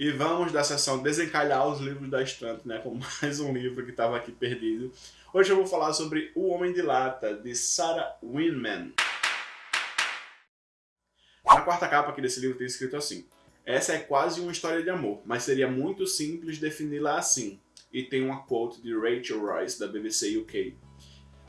E vamos da sessão desencalhar os livros da estante, né? Com mais um livro que estava aqui perdido. Hoje eu vou falar sobre O Homem de Lata, de Sarah Winman. Na quarta capa aqui desse livro tem escrito assim. Essa é quase uma história de amor, mas seria muito simples defini-la assim. E tem uma quote de Rachel Royce, da BBC UK.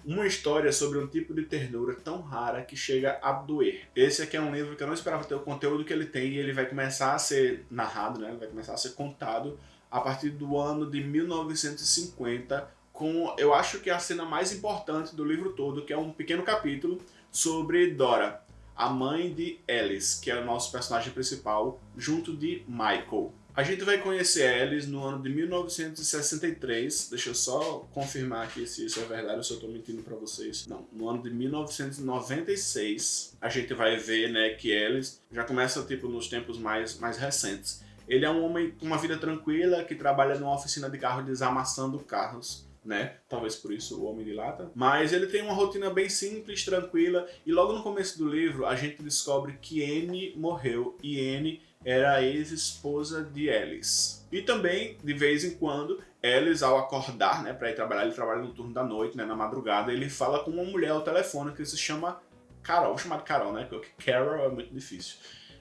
Uma história sobre um tipo de ternura tão rara que chega a doer. Esse aqui é um livro que eu não esperava ter o conteúdo que ele tem e ele vai começar a ser narrado, né? vai começar a ser contado a partir do ano de 1950 com, eu acho que a cena mais importante do livro todo, que é um pequeno capítulo sobre Dora, a mãe de Alice, que é o nosso personagem principal, junto de Michael. A gente vai conhecer Alice no ano de 1963. Deixa eu só confirmar aqui se isso é verdade ou se eu estou mentindo para vocês. Não, no ano de 1996 a gente vai ver né, que Alice já começa tipo nos tempos mais, mais recentes. Ele é um homem com uma vida tranquila que trabalha numa oficina de carro desamassando carros. Né? Talvez por isso o Homem de Lata. Mas ele tem uma rotina bem simples, tranquila, e logo no começo do livro a gente descobre que Anne morreu, e Anne era a ex-esposa de Alice. E também, de vez em quando, Alice, ao acordar, né, para ir trabalhar, ele trabalha no turno da noite, né, na madrugada, ele fala com uma mulher ao telefone que se chama Carol, chamada Carol, né, porque Carol é muito difícil.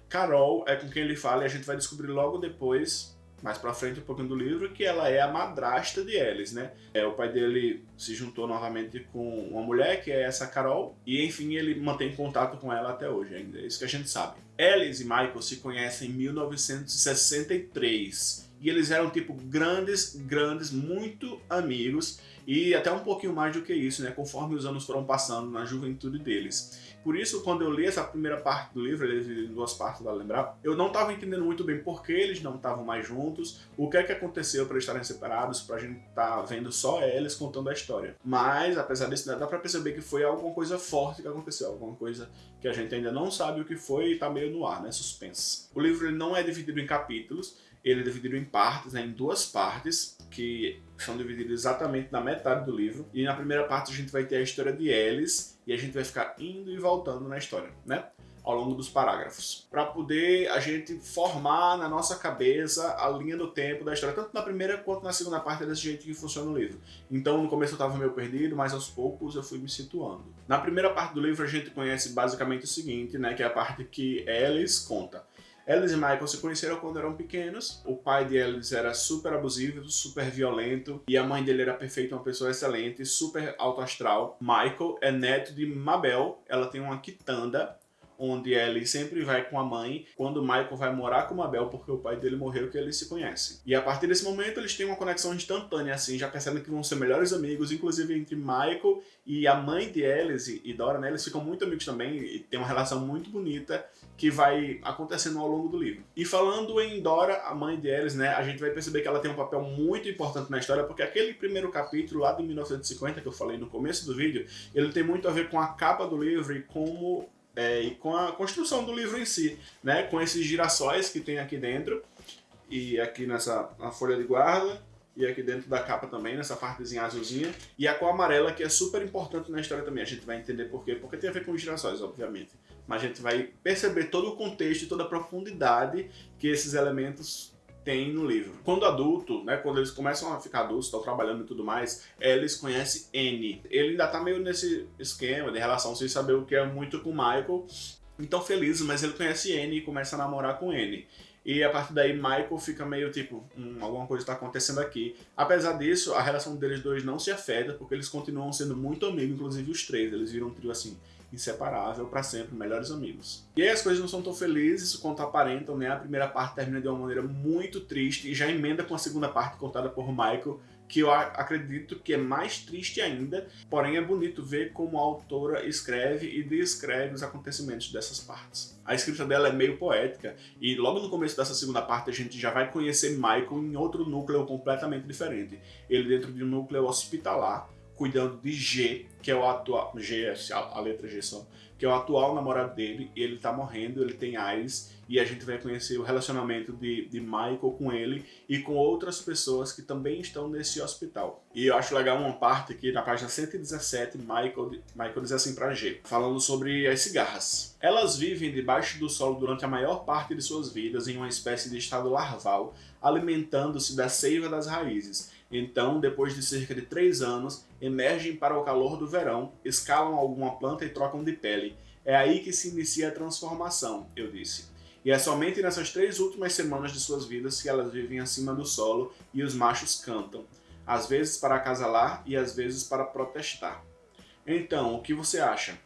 Carol é com quem ele fala e a gente vai descobrir logo depois mais pra frente um pouquinho do livro, que ela é a madrasta de Alice, né? É, o pai dele se juntou novamente com uma mulher, que é essa Carol, e enfim, ele mantém contato com ela até hoje ainda, é isso que a gente sabe. Alice e Michael se conhecem em 1963, e eles eram tipo grandes, grandes, muito amigos, e até um pouquinho mais do que isso, né? Conforme os anos foram passando na juventude deles. Por isso, quando eu li essa primeira parte do livro, ele é em duas partes, vale lembrar, eu não estava entendendo muito bem por que eles não estavam mais juntos, o que é que aconteceu para eles estarem separados, para a gente estar tá vendo só eles contando a história. Mas, apesar disso, dá para perceber que foi alguma coisa forte que aconteceu, alguma coisa que a gente ainda não sabe o que foi e está meio no ar, né? Suspense. O livro ele não é dividido em capítulos, ele é dividido em partes, né, em duas partes, que são divididas exatamente na metade do livro. E na primeira parte a gente vai ter a história de Alice, e a gente vai ficar indo e voltando na história, né? Ao longo dos parágrafos. Para poder a gente formar na nossa cabeça a linha do tempo da história, tanto na primeira quanto na segunda parte é desse jeito que funciona o livro. Então no começo eu estava meio perdido, mas aos poucos eu fui me situando. Na primeira parte do livro a gente conhece basicamente o seguinte, né? Que é a parte que Alice conta. Alice e Michael se conheceram quando eram pequenos. O pai de Alice era super abusivo, super violento. E a mãe dele era perfeita, uma pessoa excelente, super alto astral. Michael é neto de Mabel. Ela tem uma quitanda onde Ellie sempre vai com a mãe, quando Michael vai morar com Mabel porque o pai dele morreu que eles se conhecem. E a partir desse momento eles têm uma conexão instantânea, assim, já percebem que vão ser melhores amigos, inclusive entre Michael e a mãe de Alice e Dora, né, eles ficam muito amigos também e tem uma relação muito bonita que vai acontecendo ao longo do livro. E falando em Dora, a mãe de Alice, né, a gente vai perceber que ela tem um papel muito importante na história, porque aquele primeiro capítulo lá de 1950 que eu falei no começo do vídeo, ele tem muito a ver com a capa do livro e como é, e com a construção do livro em si, né? Com esses girassóis que tem aqui dentro e aqui nessa na folha de guarda e aqui dentro da capa também, nessa partezinha azulzinha, e a cor amarela que é super importante na história também, a gente vai entender por quê, porque tem a ver com os girassóis, obviamente, mas a gente vai perceber todo o contexto e toda a profundidade que esses elementos tem no livro. Quando adulto, né, quando eles começam a ficar adultos, estão trabalhando e tudo mais, eles conhecem N. Ele ainda tá meio nesse esquema de relação sem saber o que é muito com Michael, então feliz, mas ele conhece N e começa a namorar com N. E a partir daí Michael fica meio tipo, hum, alguma coisa está acontecendo aqui. Apesar disso, a relação deles dois não se afeta, porque eles continuam sendo muito amigos, inclusive os três. Eles viram um trio assim, inseparável para sempre, melhores amigos. E aí as coisas não são tão felizes quanto aparentam, né? A primeira parte termina de uma maneira muito triste e já emenda com a segunda parte contada por Michael, que eu acredito que é mais triste ainda, porém é bonito ver como a autora escreve e descreve os acontecimentos dessas partes. A escrita dela é meio poética, e logo no começo dessa segunda parte a gente já vai conhecer Michael em outro núcleo completamente diferente. Ele dentro de um núcleo hospitalar, cuidando de G, que é o atual... G a letra G só. Que é o atual namorado dele, e ele tá morrendo, ele tem AIDS, e a gente vai conhecer o relacionamento de, de Michael com ele e com outras pessoas que também estão nesse hospital. E eu acho legal uma parte aqui na página 117, Michael, Michael diz assim pra G, falando sobre as cigarras. Elas vivem debaixo do solo durante a maior parte de suas vidas em uma espécie de estado larval, alimentando-se da seiva das raízes. Então, depois de cerca de 3 anos, emergem para o calor do verão, escalam alguma planta e trocam de pele. É aí que se inicia a transformação, eu disse. E é somente nessas três últimas semanas de suas vidas que elas vivem acima do solo e os machos cantam, às vezes para acasalar e às vezes para protestar. Então, o que você acha?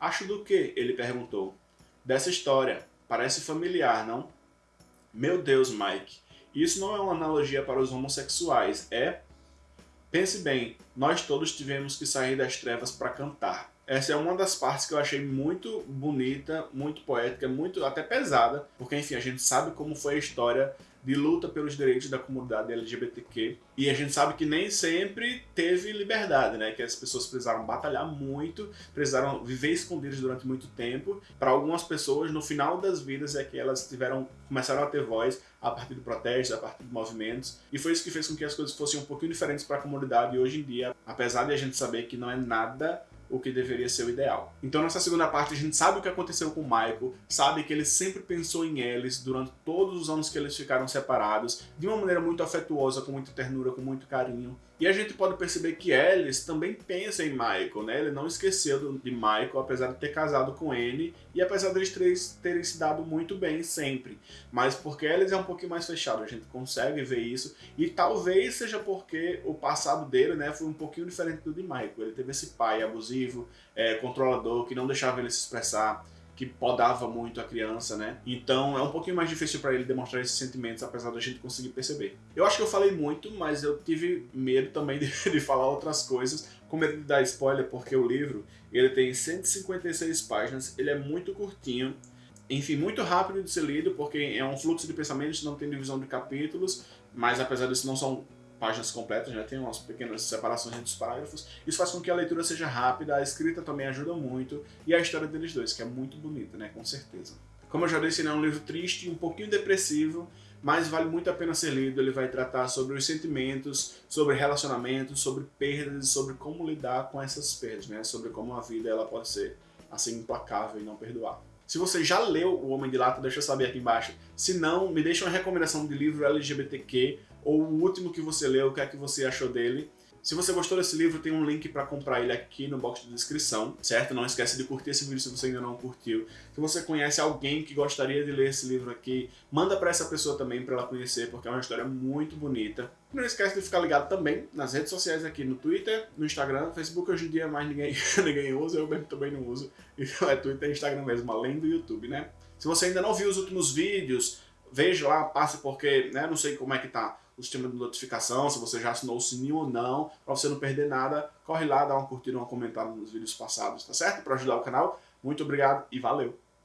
Acho do que? Ele perguntou. Dessa história. Parece familiar, não? Meu Deus, Mike. Isso não é uma analogia para os homossexuais, é? Pense bem, nós todos tivemos que sair das trevas para cantar. Essa é uma das partes que eu achei muito bonita, muito poética, muito até pesada, porque enfim, a gente sabe como foi a história de luta pelos direitos da comunidade LGBTQ. E a gente sabe que nem sempre teve liberdade, né? Que as pessoas precisaram batalhar muito, precisaram viver escondidas durante muito tempo. Para algumas pessoas, no final das vidas é que elas tiveram, começaram a ter voz a partir de protestos, a partir de movimentos. E foi isso que fez com que as coisas fossem um pouquinho diferentes para a comunidade e hoje em dia, apesar de a gente saber que não é nada o que deveria ser o ideal. Então nessa segunda parte a gente sabe o que aconteceu com o Michael, sabe que ele sempre pensou em Alice durante todos os anos que eles ficaram separados, de uma maneira muito afetuosa, com muita ternura, com muito carinho. E a gente pode perceber que Alice também pensa em Michael, né? Ele não esqueceu de Michael, apesar de ter casado com ele, e apesar deles três terem se dado muito bem sempre. Mas porque Alice é um pouquinho mais fechado, a gente consegue ver isso. E talvez seja porque o passado dele, né, foi um pouquinho diferente do de Michael. Ele teve esse pai abusivo, é, controlador, que não deixava ele se expressar que podava muito a criança, né? Então é um pouquinho mais difícil para ele demonstrar esses sentimentos, apesar da gente conseguir perceber. Eu acho que eu falei muito, mas eu tive medo também de, de falar outras coisas, com medo de dar spoiler, porque o livro ele tem 156 páginas, ele é muito curtinho, enfim, muito rápido de ser lido, porque é um fluxo de pensamentos, não tem divisão de capítulos, mas apesar disso não são páginas completas, já né? tem umas pequenas separações entre os parágrafos. Isso faz com que a leitura seja rápida, a escrita também ajuda muito, e a história deles dois, que é muito bonita, né, com certeza. Como eu já disse, ele é um livro triste, um pouquinho depressivo, mas vale muito a pena ser lido. Ele vai tratar sobre os sentimentos, sobre relacionamentos, sobre perdas e sobre como lidar com essas perdas, né? Sobre como a vida ela pode ser assim implacável e não perdoar. Se você já leu O Homem de Lata, deixa eu saber aqui embaixo. Se não, me deixa uma recomendação de livro LGBTQ ou o último que você leu, o que é que você achou dele. Se você gostou desse livro, tem um link para comprar ele aqui no box de descrição, certo? Não esquece de curtir esse vídeo se você ainda não curtiu. Se você conhece alguém que gostaria de ler esse livro aqui, manda para essa pessoa também para ela conhecer, porque é uma história muito bonita. Não esquece de ficar ligado também nas redes sociais aqui, no Twitter, no Instagram, Facebook hoje em dia mais ninguém, ninguém usa, eu mesmo também não uso. Então é Twitter e Instagram mesmo, além do YouTube, né? Se você ainda não viu os últimos vídeos, veja lá, passe porque, né, não sei como é que tá o sistema de notificação, se você já assinou o sininho ou não, para você não perder nada, corre lá, dá uma curtida, uma comentada nos vídeos passados, tá certo? Para ajudar o canal. Muito obrigado e valeu!